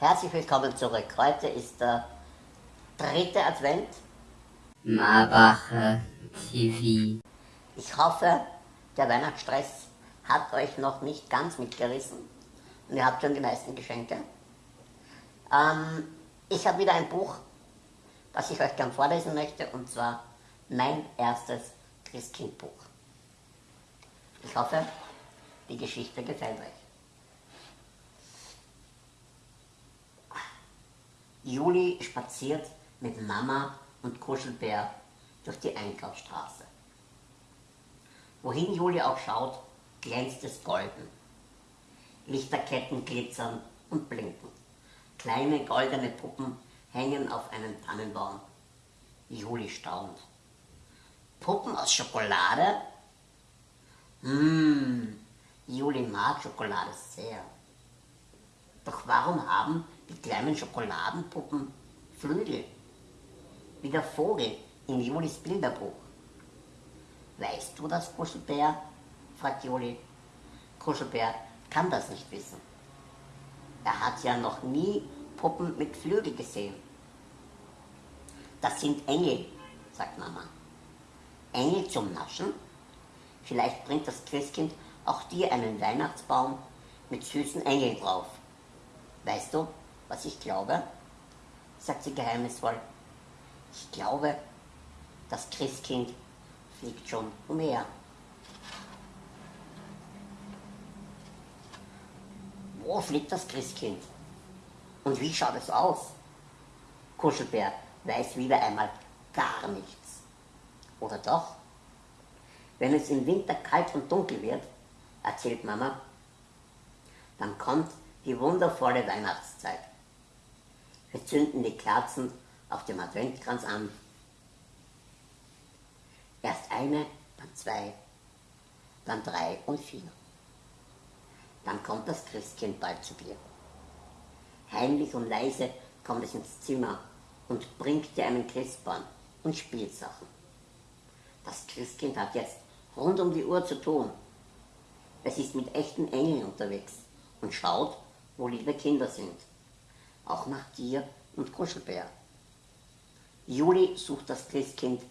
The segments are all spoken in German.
Herzlich willkommen zurück. Heute ist der dritte Advent. Marbacher TV. Ich hoffe, der Weihnachtsstress hat euch noch nicht ganz mitgerissen und ihr habt schon die meisten Geschenke. Ähm, ich habe wieder ein Buch, das ich euch gern vorlesen möchte, und zwar mein erstes Christkindbuch. Ich hoffe, die Geschichte gefällt euch. Juli spaziert mit Mama und Kuschelbär durch die Einkaufsstraße. Wohin Juli auch schaut, glänzt es golden. Lichterketten glitzern und blinken. Kleine goldene Puppen hängen auf einem Tannenbaum. Juli staunt. Puppen aus Schokolade? Mmh, Juli mag Schokolade sehr. Doch warum haben die kleinen Schokoladenpuppen Flügel? Wie der Vogel in Julis Bilderbuch. Weißt du das, Kuschelbär? fragt Juli. Kuschelbär kann das nicht wissen. Er hat ja noch nie Puppen mit Flügel gesehen. Das sind Engel, sagt Mama. Engel zum Naschen? Vielleicht bringt das Christkind auch dir einen Weihnachtsbaum mit süßen Engeln drauf. Weißt du, was ich glaube? sagt sie geheimnisvoll. Ich glaube, das Christkind fliegt schon umher. Wo fliegt das Christkind? Und wie schaut es aus? Kuschelbär weiß wieder einmal gar nichts. Oder doch? Wenn es im Winter kalt und dunkel wird, erzählt Mama, dann kommt die wundervolle Weihnachtszeit. Wir zünden die Kerzen auf dem Adventkranz an. Erst eine, dann zwei, dann drei und vier. Dann kommt das Christkind bald zu dir. Heimlich und leise kommt es ins Zimmer und bringt dir einen Christbaum und Spielsachen. Das Christkind hat jetzt rund um die Uhr zu tun. Es ist mit echten Engeln unterwegs und schaut, wo liebe Kinder sind. Auch nach dir und Kuschelbär. Juli sucht das Christkind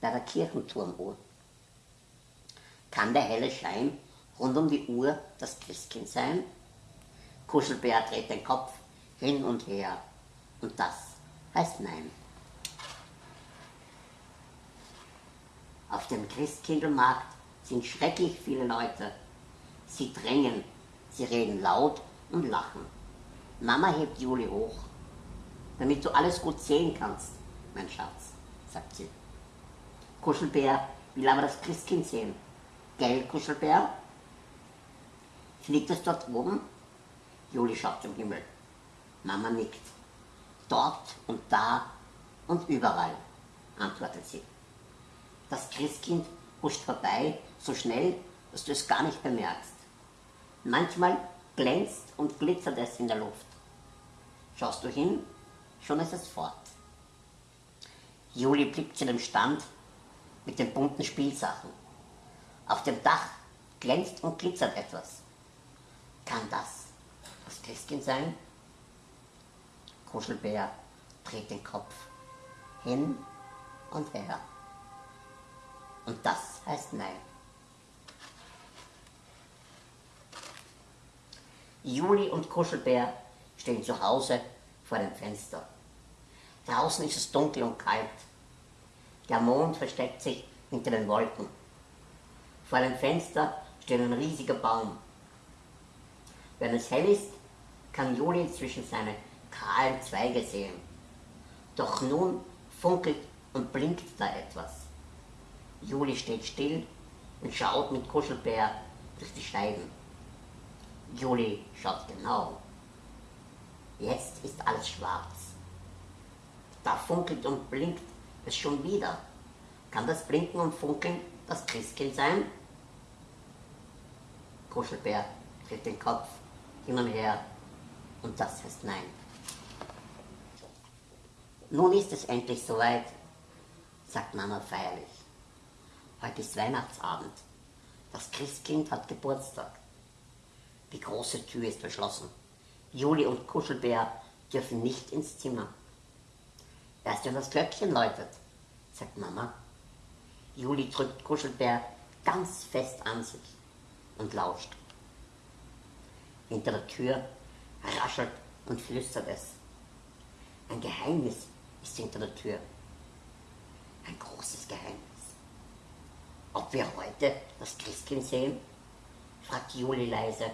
bei der Kirchenturmuhr. Kann der helle Schein rund um die Uhr das Christkind sein? Kuschelbär dreht den Kopf hin und her und das heißt nein. Auf dem Christkindlmarkt sind schrecklich viele Leute. Sie drängen, sie reden laut und lachen. Mama hebt Juli hoch, damit du alles gut sehen kannst, mein Schatz, sagt sie. Kuschelbär will aber das Christkind sehen. Gell, Kuschelbär? Fliegt es dort oben? Juli schaut zum Himmel. Mama nickt. Dort und da und überall, antwortet sie. Das Christkind huscht vorbei, so schnell, dass du es gar nicht bemerkst. Manchmal glänzt und glitzert es in der Luft. Schaust du hin, schon ist es fort. Juli blickt zu dem Stand mit den bunten Spielsachen. Auf dem Dach glänzt und glitzert etwas. Kann das das Christkind sein? Kuschelbär dreht den Kopf hin und her. Und das heißt Nein. Juli und Kuschelbär stehen zu Hause vor dem Fenster. Draußen ist es dunkel und kalt. Der Mond versteckt sich hinter den Wolken. Vor dem Fenster steht ein riesiger Baum. Wenn es hell ist, kann Juli zwischen seine kahlen Zweige sehen. Doch nun funkelt und blinkt da etwas. Juli steht still und schaut mit Kuschelbär durch die Scheiben. Juli schaut genau. Jetzt ist alles schwarz. Da funkelt und blinkt es schon wieder. Kann das Blinken und Funkeln das Christkind sein? Kuschelbär dreht den Kopf hin und her und das heißt Nein. Nun ist es endlich soweit, sagt Mama feierlich. Heute ist Weihnachtsabend. Das Christkind hat Geburtstag. Die große Tür ist verschlossen. Juli und Kuschelbär dürfen nicht ins Zimmer. Erst wenn das Glöckchen läutet, sagt Mama. Juli drückt Kuschelbär ganz fest an sich und lauscht. Hinter der Tür raschelt und flüstert es. Ein Geheimnis ist hinter der Tür. Ein großes Geheimnis. Ob wir heute das Christkind sehen? fragt Juli leise.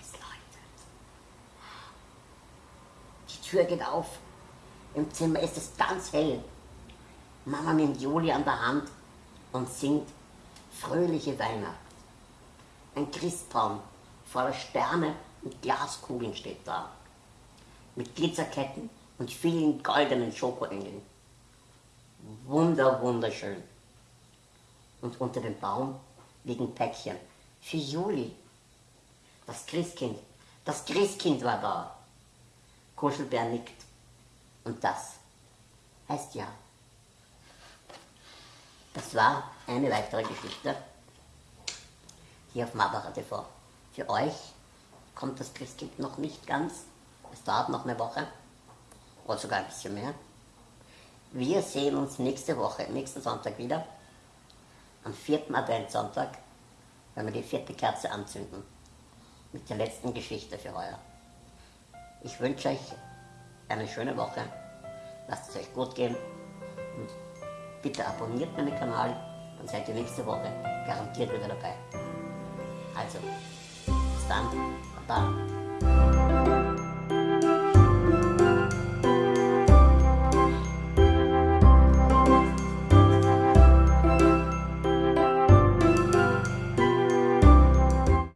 Es läutet. Die Tür geht auf. Im Zimmer ist es ganz hell. Mama nimmt Juli an der Hand und singt Fröhliche Weihnacht. Ein Christbaum voller Sterne und Glaskugeln steht da. Mit Glitzerketten und vielen goldenen Schokoengeln. Wunder, wunderschön. Und unter dem Baum liegen Päckchen für Juli. Das Christkind, das Christkind war da. Kuschelbär nickt. Und das heißt ja. Das war eine weitere Geschichte hier auf Mabara TV. Für euch kommt das Christkind noch nicht ganz. Es dauert noch eine Woche oder sogar ein bisschen mehr. Wir sehen uns nächste Woche, nächsten Sonntag wieder. Am vierten Adventssonntag, wenn wir die vierte Kerze anzünden. Mit der letzten Geschichte für heuer. Ich wünsche euch eine schöne Woche. Lasst es euch gut gehen. Und bitte abonniert meinen Kanal, dann seid ihr nächste Woche garantiert wieder dabei. Also, bis dann. Baba.